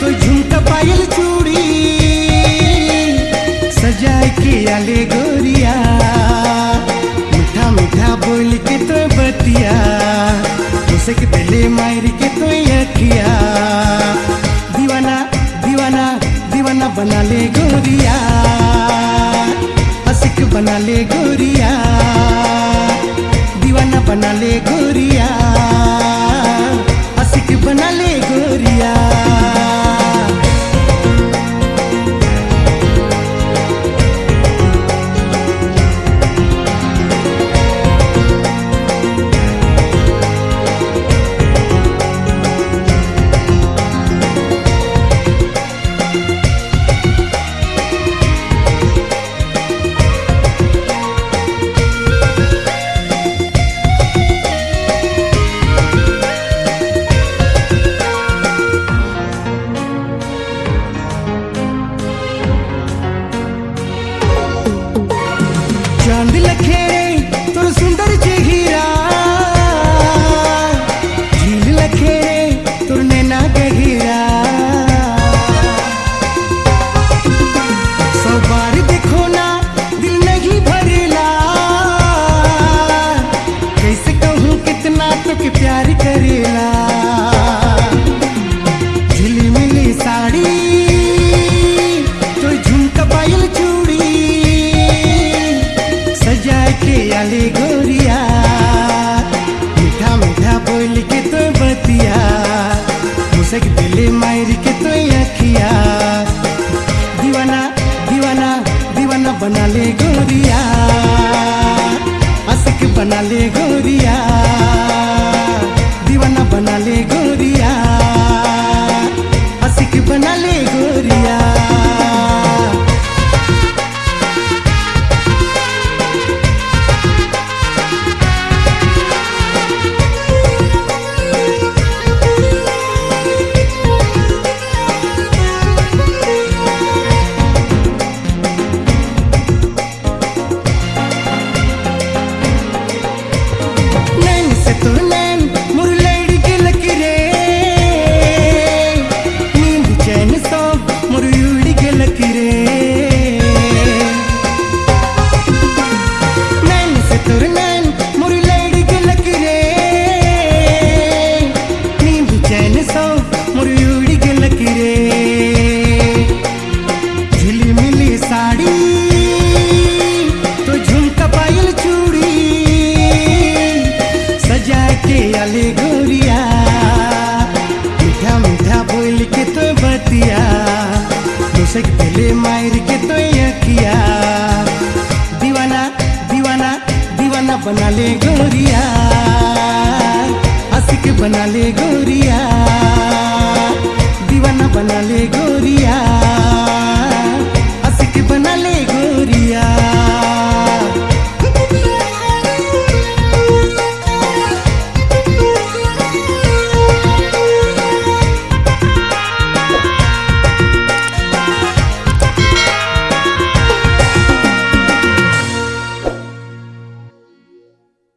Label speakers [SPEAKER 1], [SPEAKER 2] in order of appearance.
[SPEAKER 1] तो मार के तो अखिया तो दीवाना दीवाना दीवाना बना ले गोरिया असिक बना ले गोरिया, दीवाना बना ले गोरिया साड़ी सजा के गोरिया। मीठा मीठा बोल के बतिया के अखिया। दीवाना दीवाना दीवाना बना ले गोरिया बना ले बना ले गोरिया हंस के बना ले गोरिया।